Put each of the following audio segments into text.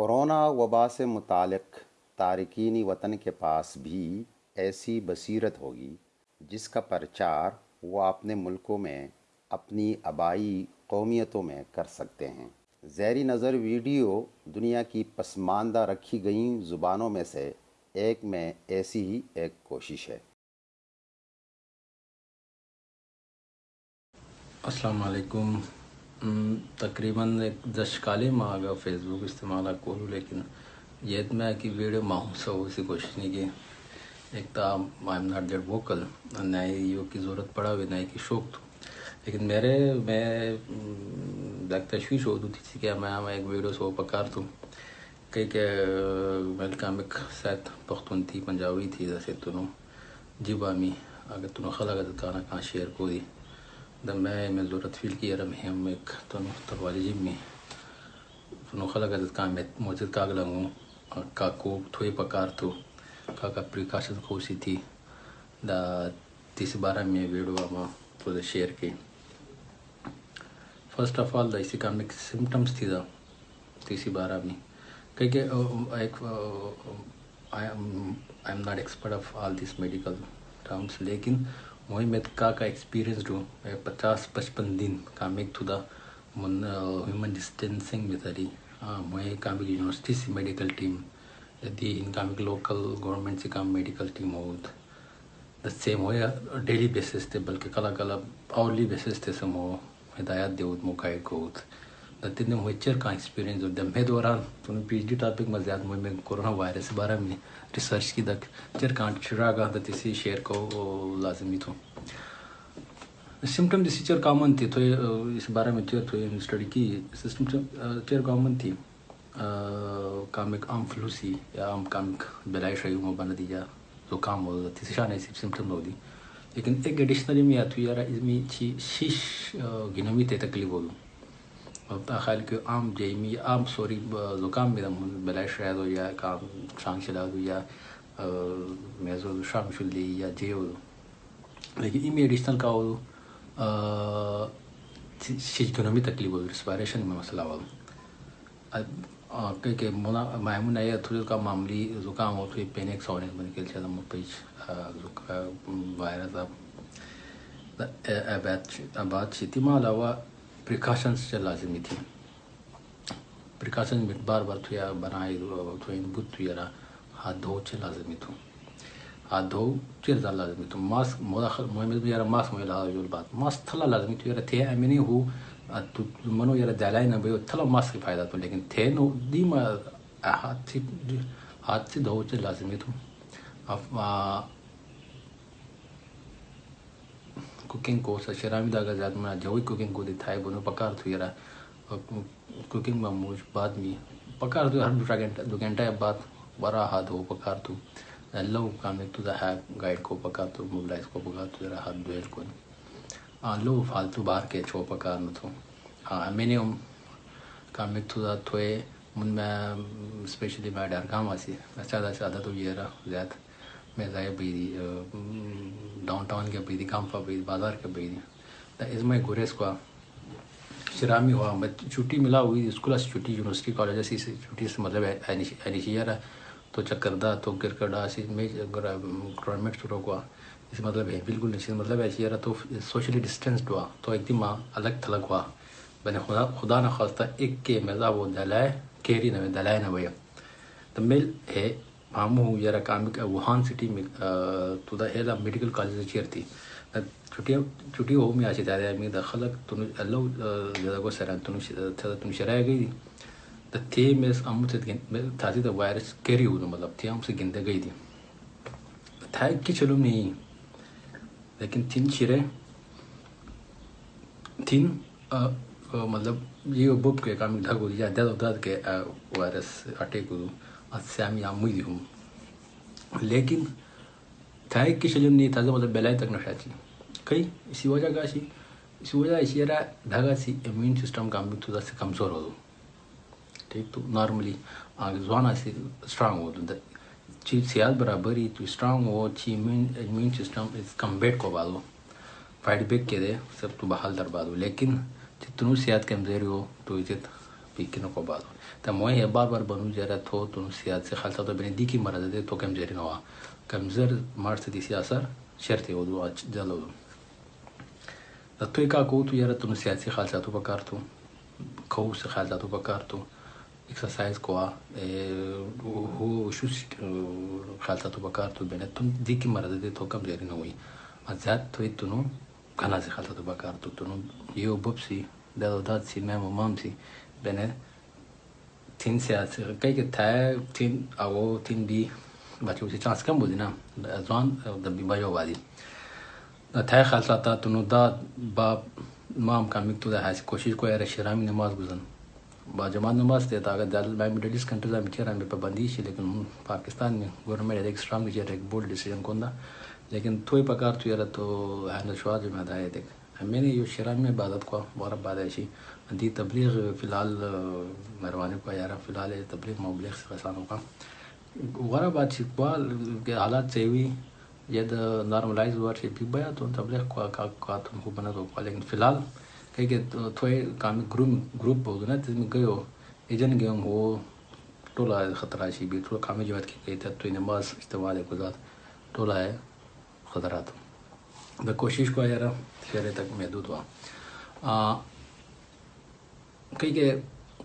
Corona وبا سے متعلق تارکین وطن کے پاس بھی ایسی بصیرت ہوگی جس کا پرچار وہ اپنے ملکوں میں اپنی آبائی قومیتوں میں کر سکتے ہیں۔ زیری نظر ویڈیو دنیا کی پسماندہ رکھی گئیں زبانوں میں سے ایک میں ایسی ہی ایک کوشش ہے۔ السلام علیکم۔ تقریباً ایک دس کالے ماں آگا فیس بک استعمال کروں لیکن یہ میں کہ ویڈیو ماہوں سے اسی کوشش نہیں کی۔ ایک تو I am not that vocal, no you کی ضرورت پڑا ہوئی نہ کی شوق تو لیکن میرے، میں ایک تشویش ہو دوتی تھی کہ میں ایک ویڈیو سو پکار تو کہ کہ میل کامک سیت پختون تھی، پنجابی تھی جیسے تنو جیبا می اگر تنو خلق کانا کہاں شیئر کو دی دی دا میں ضرورت فیل کی رم ہم ایک تنو تروالی جیب می تنو خلق کہاں میں موجود کاغ کا کو پکار تو کا کا پریکاشن خوشی تھی۔ دا تیس بارہ میں ویڈیو آما تو شیئر کی۔ فرسٹ آف آل دا اسی کامک سمٹمس تھی دا تیسی بارہ میں۔ کہ ایک I am not expert of all these medical terms لیکن میں کا کا ایکسپیرینس ڈوں پچاس، پچپن دن کامک تھو دا من ہیومن ڈسٹینسنگ میں تری وہی کامک یونیورسٹی سی میڈیکل ٹیم دی ان کامک لوکل گورنمنٹ سی کام میڈیکل ٹیم ہوت دا سیم ہویا ڈیلی بیسس تے، بلکہ کلا کلا آورلی بیسس تے سم ہو۔ ہدایات دے ہوت موقع کو ہوت دا تین کا ایکسپیرینس ہوت میں دوران۔ تو پی ایچ ڈی ٹاپک میں زیادہ میں کورونا وائرس بارے میں ریسرچ کی دک چر کان چرا گا دا تیسی شیئر کو لازمی تھو۔ سمٹم دیسی چر کامن تھی، تو اس بارے میں چر تو اسٹڈی کی۔ سسٹم چر کامن تھی۔ کامک عام فلو سی یا عام کامک بلائی شایو میں بنا دیا تو کام ہو تیسی شان ایسی سمٹم ہو دی۔ لیکن ایک ایڈیشنلی میں آتو یارا، اس میں چی شیش گنومی تے تکلیف ہو۔ دو تا خیال کہ عام جیمی، عام سوری، زکام میں دم بلائی شاید ہو یا کام شانگ شلا دو یا میزو شام شلی یا جے ہو۔ لیکن ایمی ایڈیشنل کا ہو شیش گنومی تکلیف ہو دو ریسپائریشن میں مسئلہ ہو۔ کہ کہ مونا مائمون تھوڑی کا معاملی زکام ہو، تو پینک سونک بن کے چلا مپیچ وائرس آباد شیتی ماں علاوہ پریکاشنس سے لازمی تھی۔ پریکاشن بار بار تو یا بنائے تو ان بود تو یا ہاتھ دھو چھ لازمی تھو۔ ہاتھ دھو چیر زال لازمی تھو۔ ماسک مودا خل محمد یارا ماسک مولا جو بات، ماسک تھلا لازمی تھو۔ یارا تھے امینی ہو۔ تو منو یارا دلائی نہ بھئی، تھلا ماسک فائدہ تو لیکن تھے نو دی ما ہاتھ سے ہاتھ سے دھو چھ لازمی تھو۔ کوکنگ کو شرامی دا زیادہ میں جوئی کوکنگ کو دی تھائے بنو پکار تو یرا کوکنگ میں موج بعد میں پکار تو ہر دوسرا گھنٹہ دو گھنٹہ بعد برا ہاتھ ہو پکار تو لو کام تو ہے گائیڈ کو پکار تو موبلائز کو پکار تو یرا ہاتھ دوہل کو لو فالتو بار کے چھو پکار نہ تو ہاں میں نے کام تو دا تھوئے من میں اسپیشلی میں ڈر کام آسی میں زیادہ سے زیادہ تو یہ رہا زیادہ میں ضائع بیدی ڈاؤن ٹاؤن کے بیدی کامفا بیدی بازار کے بیدی دا از میں گریس کو شرامی ہوا۔ میں چھٹی ملا ہوئی اسکول سے چھٹی، یونیورسٹی، کالج سے چھٹی سے مطلب اینیشیا رہا تو چکر دا، تو گر کر ڈا سی میں گورنمنٹ شروع ہوا۔ اس مطلب ہے، بالکل نہیں مطلب ایسی رہا تو سوشلی ڈسٹینسڈ ہوا۔ تو ایک دم الگ تھلگ ہوا۔ میں نے خدا خدا نہ خواستہ ایک کے مزہ وہ دلائے، کیری نہ دلائے نہ بھیا تو مل ہے مامو یارا کام ووہان سٹی میں تو دا ہیلا میڈیکل کالج چیر تھی چھٹی چھٹی ہو میں آسی دارے میں دا خلق تنو اللہ زیادہ کو سران تنو تنو شرائے گئی دا تھی میں امو سے تھا سی دا وائرس کیری ہو مطلب تھی ہم سے گندے گئی دی تھا کی چلو نہیں لیکن تین شرے تین مطلب یہ بک کے کام دھگو یا داد داد کے وائرس اٹیک ہو سیامی آموی دی ہوں لیکن تھا ایک کی شجم نہیں تھا مطلب بیلائی تک نشا کئی اسی وجہ کا سی اسی وجہ اسی رہا دھاگا سی امیون سسٹم کا بھی تھوڑا سے کمزور ہو دو ٹھیک تو نارملی آگے زوانا سی اسٹرانگ ہو دو چی سیاد برابر ہی تو اسٹرانگ ہو چی امیون سسٹم اس کمبیٹ کو بادو فائٹ بیک کے دے سب تو بحال در بادو لیکن جتنو سیاد کمزوری ہو تو اسے پیکی نو کو بعد تا موی بار بار بنو جرا تو تو سیاست سے خالصا تو بنے دی کی مرض دے تو کم زری نوا کم زر مارس دی سیاسر شرط او دو جلو دا تو کا کو تو یرا تو سیاسی خالصا تو بکار تو کو سے خالصا تو بکار تو ایکسرسائز کو ہو شو خالصا تو بکار تو بنے تم دی کی مرض دے تو کم زری نوئی ازات تو تو نو کنا سے خالصا تو بکار تو تو نو یو بوبسی دا داد سی مې مام سی بنه تین سیاسی کای که تا تین او تین بی بچو سی چانس کم بودی نه ځوان د بی بایو وادي دا تا خاصه تا تنو دا با مام کامیک تو دا هاس کوشش کو یاره شرامی نماز گزن با جماعت نماز تے تا اگر دل میں مڈل ایسٹ کنٹریز میں چرا میں پابندی شی لیکن پاکستان میں گورنمنٹ ایک سٹرانگ جو ایک بولڈ ڈیسیژن کوندا لیکن توئی پکار تو یاره تو ہینڈل شوا جو میں دای دیکھ میں نے یہ شران میں عبادت کو بہت بعد ایسی دي تبلیغ فلال مروانه کو یاره فلال تبلیغ مبلغ څخه سانوګه غره با چې کول حالات چوي یا د نارملایز ورشي بي بیا ته تبلیغ کو کا کا ته خو بنه کو لیکن فلال کایګه توې کام ګروپ ګروپ بودنه تم ګیو ایجن ګیو هو ټوله خطر شي. بي ټول کامې جوات کې کوي ته توې نماز استواله گزار ټوله خطرات. د کوشش کو یاره چې تک محدود وا موقعی که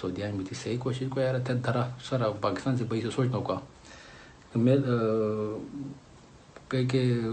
سعودیہ می تھی صحیح کوشش کو یار تے درا سارا پاکستان سے پیسے سوچنا کا میں کہ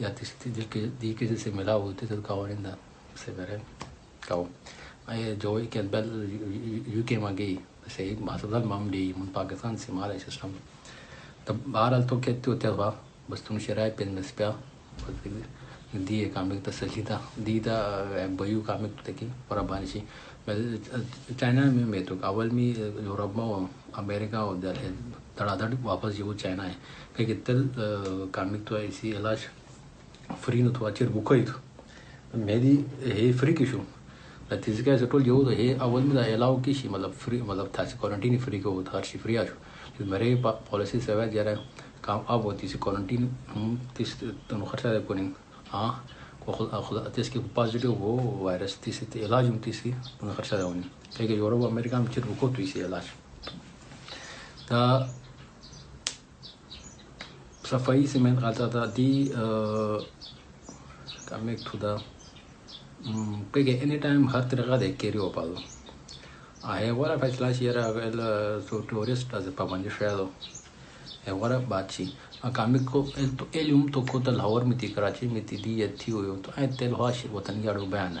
دل کے دی کے سے ملا ہو تے کا وارن دا سے بره کاو ای جو کہ یو کے مگی سے ماسدل مام دی من پاکستان سے مال سسٹم تب بہرحال تو کہتے ہوتے وا بس تم شرائع پن مسپیا دی کام ته سجیدا دی دا بيو کام ته کی پر چائنا میں میں تو اول میں یورپ میں امریکہ اور در ہے دڑا دڑ واپس یہ وہ چائنا ہے کہ تل کامک تو ایسی علاج فری نو تو اچر بوکای تو میری ہے فری کی شو تیز کا ټول یو ده اول میں الاو کی شي مطلب فری مطلب تاسو کوارنټین فری کو هر شي فری آشو میرے پالیسی سے ہے، جرا کام اب ہوتی سی کوارنٹین ہم تیس تنو خرچہ دے پونی ہاں خدا خدا تیس کی پازیٹیو ہو وائرس تیسی تی علاج ہم تیسی تنو خرچہ دے ہونی کہ یورپ، امریکہ میں چر رکو تو اسی علاج۔ تا صفائی سے میں کہتا تھا دی تعميق to the pege anytime har tarika they carry opalo ahe wara faisla shira el uh, so tourist as pabandi shado e wara bachi akami ko el to elium to ko ta lahore miti karachi miti di yathi hoyo to ai tel ho shir watan yaro bayan.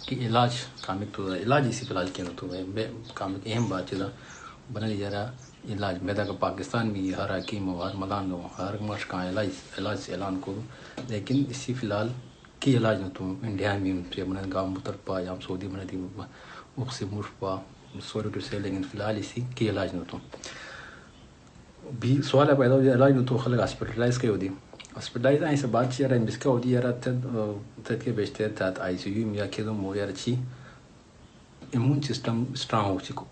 دہ علاج comic تو علاج اسی فی الحال کیا تو comic اہم بات چیزا بنا لی جا رہا علاج۔ میدا کا پاکستان میں ہر حکیم ہو ہر ملان ہو ہر مش کا علاج علاج سے اعلان کرو لیکن اسی فی الحال کی علاج نہ تو انڈیا میں سے بنا گاؤں متر پا، یا سعودی بنا دی مخ سے مش پا سوری ٹو سے لیکن فی الحال اسی کی علاج نہ تو۔ بھی سوال پیدا ہو علاج نہ تو خلق ہاسپٹلائز کے ہو دی؟ ہاسپٹلائز آئیں سے بات چیئر ہے جس کا ہو دی یار تد کے بیچتے تھا آئی سی یو میں یا اچھی immune system strong ho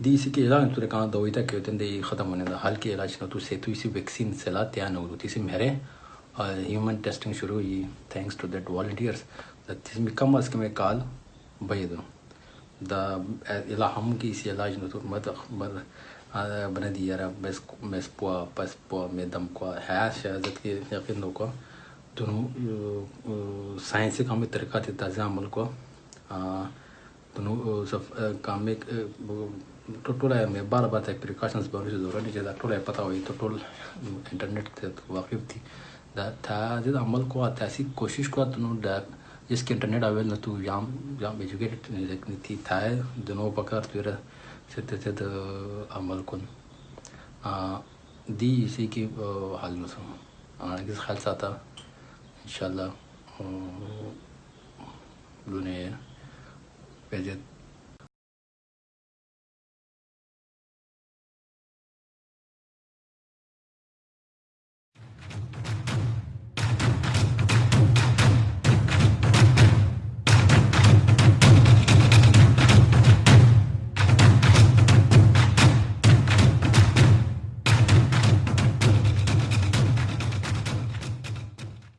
دی اسی کے علاج تو کہاں دوئی تک ہوتے ہیں ختم ہونے دا حال کے علاج نہ تو سے تو اسی ویکسین سے لا تیار ہو تھی میرے ہیومن ٹیسٹنگ شروع ہوئی تھینکس ٹو دیٹ والنٹیئرس تیس میں کم از کم کال بھائی دو دا علا ہم کی اسی علاج نہ تو مت بنا دی یار میس میس پوا پس پوا میں دم کو ہے شہادت کے یقین کو دونوں سائنس سے کام طریقہ تھے تازہ عمل کو دونوں سب کام میں ٹوٹل ہے میں بار بار ایک پریکاشنس بہت سے ضرورت نہیں چاہتا ٹول ہے پتہ ہوئی تو ٹول انٹرنیٹ تھے تو واقف تھی تھا جب عمل کو آتا ایسی کوشش جس کے انٹرنیٹ اویل نہ تو یام یام ایجوکیٹڈ نہیں تھی، تھا۔ ہے دونوں پکڑ تو سے تھے عمل کن دی اسی کی حال میں سو کس خیال سے